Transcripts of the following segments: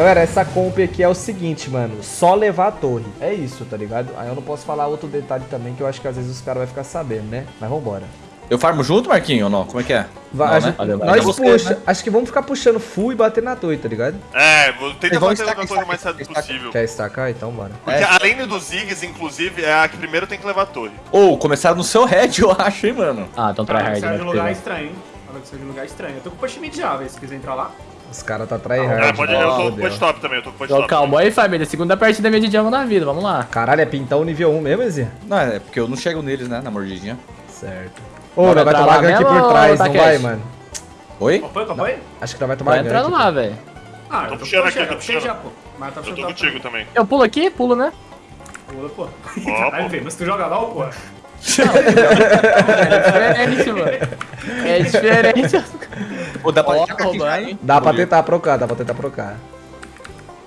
Galera, essa comp aqui é o seguinte, mano. Só levar a torre. É isso, tá ligado? Aí eu não posso falar outro detalhe também, que eu acho que às vezes os caras vão ficar sabendo, né? Mas vambora. Eu farmo junto, Marquinho, ou não? Como é que é? Vai, Não, né? gente- nós você, puxa. né? Acho que vamos ficar puxando full e bater na torre, tá ligado? É, vou- tenta Eles vão fazer estacar, a torre o mais estacar. possível. Quer estacar? Então bora. Porque É. além dos Ziggs, inclusive, é a que primeiro tem que levar a torre. Ou, começaram no seu head, eu acho, hein, mano. Ah, então seja né? de um lugar estranho, Fala que seja de um lugar estranho. Eu tô com o push mid já, velho, se quiser entrar lá. Os caras tá Ah, tryhard. pode, né? eu tô com o top também, eu tô com o top. calma aí, família. Segunda partida minha de jungle na vida, vamos lá. Caralho, é pintão nível 1 mesmo, Ezia? Não, é porque eu não chego neles, né, na mordidinha. Certo. Ô, Vai nós vai entrar tomar gank por trás, tá não vai, mano? Oi? Acompanha, acompanha? Acho que nós vai tomar Vai gank. entrando lá, velho. Ah, Tô puxando aqui, tô puxando. já, pô. Mas tá Eu tô puxando contigo também. Eu pulo aqui, pulo, né? Pula, pô. Caralho, velho, mas tu joga LOL, pô. É diferente, mano. É diferente. Ô, dá pra Ó, aqui hein? hein? Dá pra tentar procar, dá pra tentar procar.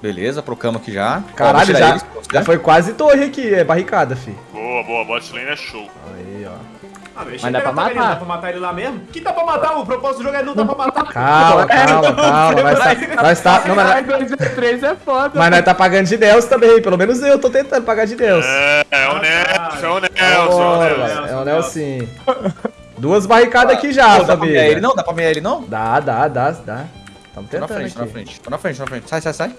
Beleza, procamos aqui já. Caralho, já, eles, já foi quase torre aqui, é barricada, fi. Boa, boa, bot lane é show. Aí, ó. Ah, Mas dá pra também, matar. Dá pra matar ele lá mesmo? Que dá pra matar? O propósito do jogo é não dá pra matar. Calma, calma, calma. Nós tá, nós tá, não, mas, 2 é foda. mas nós tá pagando de Deus também, pelo menos eu tô tentando pagar de Deus. É, é o Ah, Nelson, é o Bora, Nelson, é o Nelson. É o Nelson. Duas barricadas aqui já, Pô, dá pra meia ele não? Dá pra meia ele não? Dá, dá, dá, dá. Tamo Tô na tentando frente, tô na aqui. frente. Tô na frente, tô na frente. Sai, sai, sai.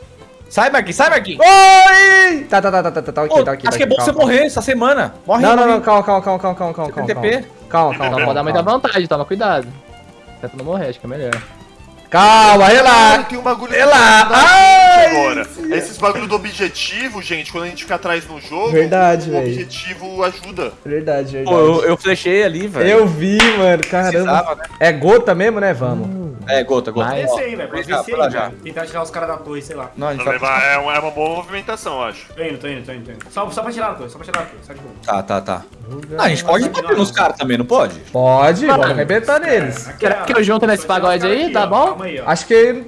Sai, Marquinhos, sai, Marquinhos. Oi! Tá, tá, tá, tá, tá, tá, tá, aqui, Ô, tá aqui, acho tá que é bom você calma. morrer essa semana. Morre, Não, não, morre. não, calma, calma, calma, calma, calma, calma, calma, calma. TP? Calma, calma, Não calma. pode dar muita vantagem, toma cuidado. Tenta não morrer, acho que é melhor. Calma, relaxa. tem um bagulho Relaxa. agora. Esses bagulho do objetivo, gente, quando a gente fica atrás no jogo, Verdade, o velho. objetivo ajuda. Verdade, verdade. Pô, eu, eu flechei ali, velho. Eu vi, mano, caramba. Né? É gota mesmo, né? Vamos. É, gota, gota. Ó, Descer aí, velho. Pode descer aí, já. velho. Tentar tirar os caras da torre, sei lá. Não, a gente vai... levar é, uma, é uma boa movimentação, eu acho. Tô indo, tô indo, tô indo, tô indo. Só, só pra tirar a torre, só pra tirar a torre, só de boa. Tá, tá, tá. Ah, a gente pode bater nos caras também, não pode? Pode, vamos arrebentar neles. Quer que eu junto nesse pagode aí? Tá bom? Ó. Acho que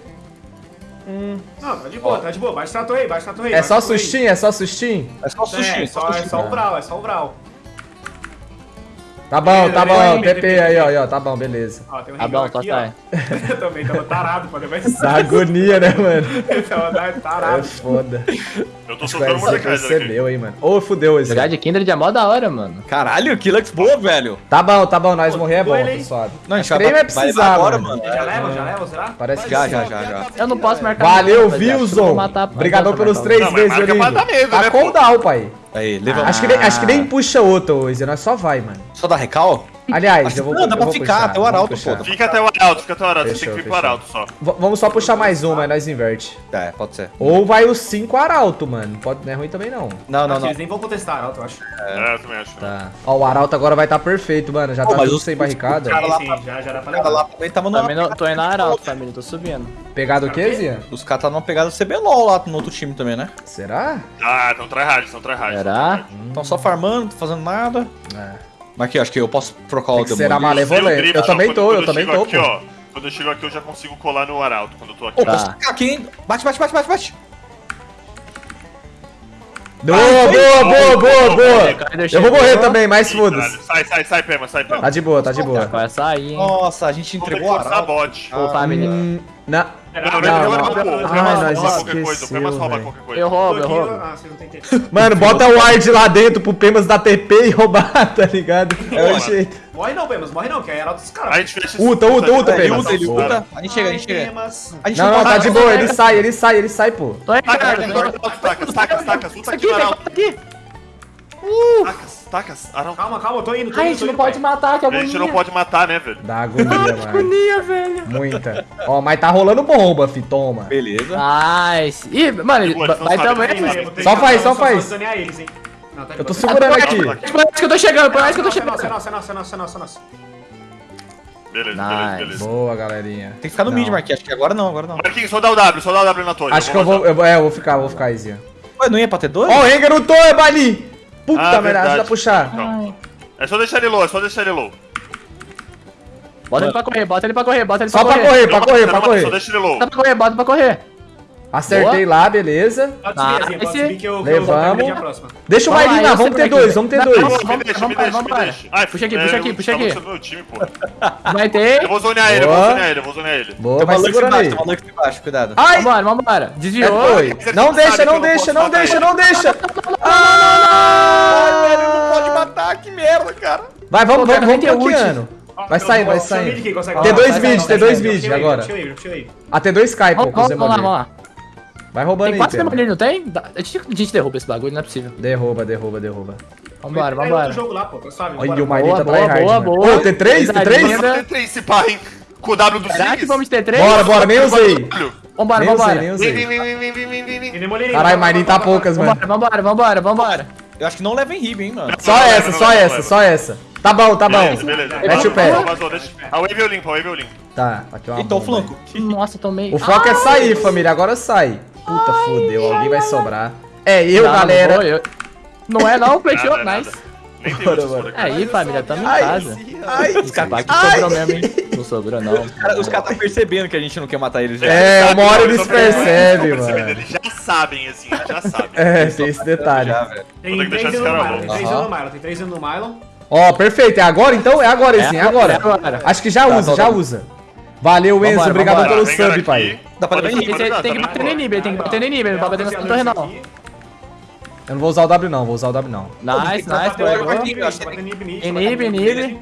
Não, tá de boa, tá de boa. Baixa a torre aí, baixa a torre aí. é só sustinho, é só sustinho. É só sushi, É, só só, é sushi. só o Vral, é só o Vral. Tá bom, tá bom. beleza, TP beleza. aí, ó, ó. Tá bom, beleza. Ó, tem um Tá bom, só aqui, ó. Eu também tava tarado pra levar esse Essa agonia, né, mano? Tava É tarado. foda. Eu tô soltando Mordecai ser aqui. meu aí, mano. Ô, fudeu esse. Jogar de Kindred é mó da hora, mano. Caralho, que lux boa, velho. Tá bom, tá bom. Nós Pô, morrer é bom, ele, tá suave. Não, a gente vai vai precisar, agora, mano. Já leva, já leva, será? Parece que Já, já, já, já. Eu não posso marcar. Valeu, Wilson. Obrigadão pelos três dar medo, Tá né, com down, pai. Aí. Acho que, nem, acho que nem puxa outro, Waze. Nós só vai, mano. Só dá recal? Aliás, Acho eu vou não, dá pra ficar puxar, até o arauto, pô. Fica até o Arauto, fica até o Arauto, você tem Fechou, que vir pro fechou. Arauto só. V- vamos só puxar mais uma, aí nós inverte. É, pode ser. Ou vai os 5 arauto, mano. Pode, não é ruim também, não. Não, não, Acho não. Eles nem vão contestar, Arauto, eu acho. É, eu também acho. Tá. Ó, o arauto agora vai estar tá perfeito, mano. Já Pô, tá tudo sem barricada. cara lá Sim, já, já dá pra O cara lá levar. também tava. Também não, tô indo na Arauto, família, tô subindo. Pegado o quê, Zia? Os caras tá numa pegada CBLOL lá no outro time também, né? Será? Ah, então tryhard, então tryhard. Será? Estão só farmando, não tô fazendo nada. É. Mas aqui, acho que eu posso trocar o Tem demônio. malevolente. Eu também tô, eu também tô, aqui, ó. Quando eu chego aqui, eu já consigo colar no Arauto, quando eu tô aqui. Ô, Tá. posso ficar aqui, hein? Bate, bate, bate, bate, bate. Boa, boa, boa, boa, boa. Eu vou morrer também, mas foda-se. Sai, sai, sai, Pema, sai, Pema. Tá de boa, tá de boa. Vai sair, hein? Nossa, a gente entregou a arauto. bot. Hum, na... Não, não, não, não. não, Ah, O Pemas nós rouba qualquer coisa, o Pemas esqueceu, rouba velho. qualquer coisa. Eu roubo, eu aqui, roubo. Ah. Mano, bota o ward lá dentro pro Pemas dar TP e roubar, tá ligado? É o jeito. Morre não, Pemas, morre não, que é Arauto dos A caras. gente fecha Uta, uta, uta, Pemas. usa, ele usa. A gente chega, a gente chega. A gente Não, não, tá de boa, ele sai, ele sai, ele sai, pô. Tô aí, Taca, cara. taca, taca, taca, taca, taca, luta aqui Arauto. aqui. Tacas, tacas. Calma, calma, tô indo, tô Ai, a indo. gente não indo, pode matar, que A gente não agonia. pode matar, né, velho? Dá agonia, mano. Agonia, velho. Muita. Ó, mas tá rolando bomba, fi, toma. Beleza. Nice. Ih, mano, vai sabe, também. que- Só faz, só faz. Não, tá de Eu tô boa. segurando aqui. Calma, Por mais que eu tô chegando, por mais que eu tô Nossa, nossa, chegando. nossa, nossa, nossa, nossa, nossa. Beleza, Nice. beleza, beleza. Boa, galerinha. Tem que ficar no Não. mid, Marquinhos. Acho que agora não, agora não. Marquinhos, só dá o W, só dá o W na torre. Acho que eu vou. Eu, é, eu vou ficar, vou ficar, Izia. Ué, não ia pra ter dois? Ó, o Rengar no topo, Bali! Puta Ah, merda, ajuda a puxar. Então, É só deixar ele low, é só deixar ele low. Bota ele pra correr, bota ele pra correr, bota ele Só pra pra correr. correr, pra correr, pra mata, Só correr. deixa ele low. Bota pra correr, bota pra correr. Acertei lá, beleza. Pode subir, Azinha, pode esse- subir que eu, que eu Levamos. próxima. Deixa o Vamos eu vamos ter dois, vamos ter dois. Vamos, deixa, me vamos, deixa, vamos, me vamos. deixa. Ai, Puxa aqui, é, puxa aqui, puxa tá aqui. Vai ter. Eu vou zonear ele, eu vou Boa. zonear ele, eu vou zonear ele. Boa, Tem vai segurando aí. embaixo, tem uma Lux embaixo, cuidado. Ai! Vambora, vambora. É, Desviou. ele Não deixa, que não deixa, não deixa, não deixa. Ai, velho, Ah! não pode matar, que merda, cara. Vai, vamos, vamos, vamos tem ult. bloqueando. Vai eu- vai consegue- T2 Vai, vai, mid, T2 vai, mid agora. puxei ele, puxei ele. A T2 cai, pô, Vamos, com o vamos, vamos lá, vamos lá. Vai roubando Tem quatro Pena. demolinhos, não tem? A gente, a gente derruba esse bagulho, não é possível. Derruba, derruba, derruba. Vambora, vambora. outro jogo lá, pô, suave, Olha o Marinho tá boa, tryhard, boa, mano. boa. Ô, T3? Verdade, T3? ainda. Tem três esse pá, hein? Com o W do Será que vamos ter três? Bora, bora, nem usei. Vambora, Nem usei, vambora. nem Vem, usei. Tem demolinho, Caralho, vai, Marinho tá poucas, mano. Vambora, vambora, vambora, vambora. Eu acho que não leva em Ribe, hein, mano. Só essa, só essa, só essa. Tá bom, tá bom. Beleza, beleza. Mete o pé. A wave eu limpo, a wave eu limpo. Tá, aqui é uma Então, bomba. flanco. Nossa, tomei. O foco é sair, família. Agora sai. Puta, fodeu. Alguém vai sobrar. É eu, Não, não galera. vou, eu- Não é não, fechou, Nada, nada. nice. Tem Bora, bora. aqui. Aí, família, tamo em Ai, casa. Ai, Escapar aqui Ai. sobrou mesmo, hein? Não sobrou, não. Os caras tá percebendo que a gente não quer matar eles já. É, uma hora não, eles percebem, mano. Eles já sabem, assim, eles já sabem. É, tem esse detalhe. Já. Tem que três anos no Mylon, tem três no Mylon, tem três anos no Mylon. Ó, perfeito. É agora então? É agora, sim, é agora. é agora. Acho que já Tá, usa, tá, já tá. usa. Valeu, Enzo. Obrigado pelo sub, pai. Dá pra pode tem que tá bater no inimigo, tem que bater no inimigo, não pode bater na torre, não. Eu não vou usar o W, não. Vou usar o W, não. Nice, nice, pegou. inibe.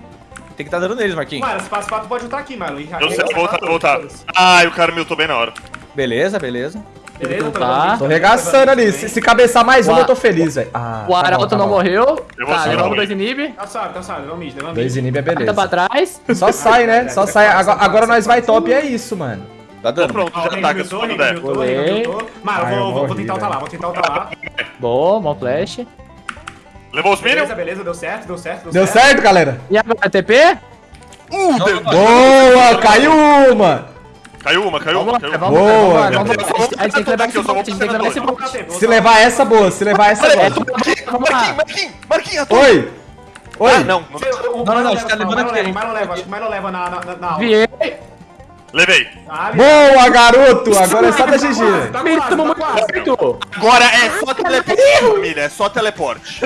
Tem que tá dando neles, Marquinhos. Mano, esse passo 4 pode ultar aqui, mano. Eu sei, vou voltar, vou voltar. Ai, o cara me ultou bem na hora. Beleza, beleza. Beleza, Tá. Tô regaçando ali. Se, se cabeçar mais um, eu tô feliz, velho. Ah, O tá Arauto tá não morreu. Eu vou Tá, levamos o dois. Tá suave, tá suave, leva mid, leva mid. Dois inibe é beleza. pra trás. Só sai, né? Só sai. Agora, agora nós vai top e é isso, mano. Tá dando. pronto, já Henry ataca se miltou, quando Henry der. miltou, Henry Olê. miltou. Mano, Ai, eu eu vou, vou morri, tentar ultar lá, vou tentar ultar lá. Boa, mão flash. Levou os minions? Beleza, beleza, deu certo, deu certo, Deu certo, galera? E agora, TP? Uh, deu- Boa, caiu uma. Caiu uma, caiu uma, caiu uma. Boa. A gente tem que levar esse Eu vou bote, a gente tem que levar esse bote. Se levar essa, boa. Se levar essa, boa. Marquinhos, Marquinhos, atua. Oi. Oi. Ah, não, não. Não, não, não, você tá levando aqui. O Milo leva, acho que o Milo leva na, na, na, na aula. Viei. Levei. Boa, garoto. Agora é só da GG. Tá Ele quase, tomou tá muito quase. certo. Agora é só teleporte, família, é só teleporte.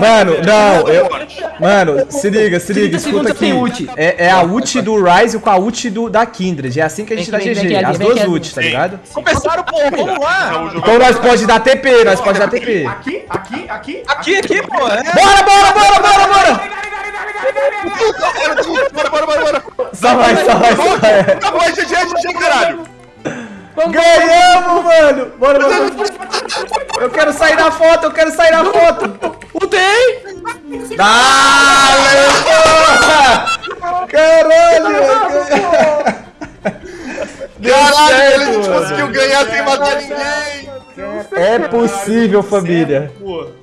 Mano, não. Eu... Teleporte. Mano, se liga, se liga, 30 escuta aqui. É, é a ult do Ryze com a ult do, da Kindred. É assim que a gente dá GG. As duas ults, tá ligado? Começaram, pô, vamos lá. Então nós pode dar TP, nós pode dar TP. Aqui, aqui, aqui. Aqui, aqui, pô. É. Bora, bora, bora, bora, bora! Bora, mano! Eu quero sair na foto, eu quero sair na foto! Ultei. Dale, porra! Caralho! Deu Caralho, certo, a gente mano. conseguiu ganhar sem matar ninguém. É possível, família. Pô.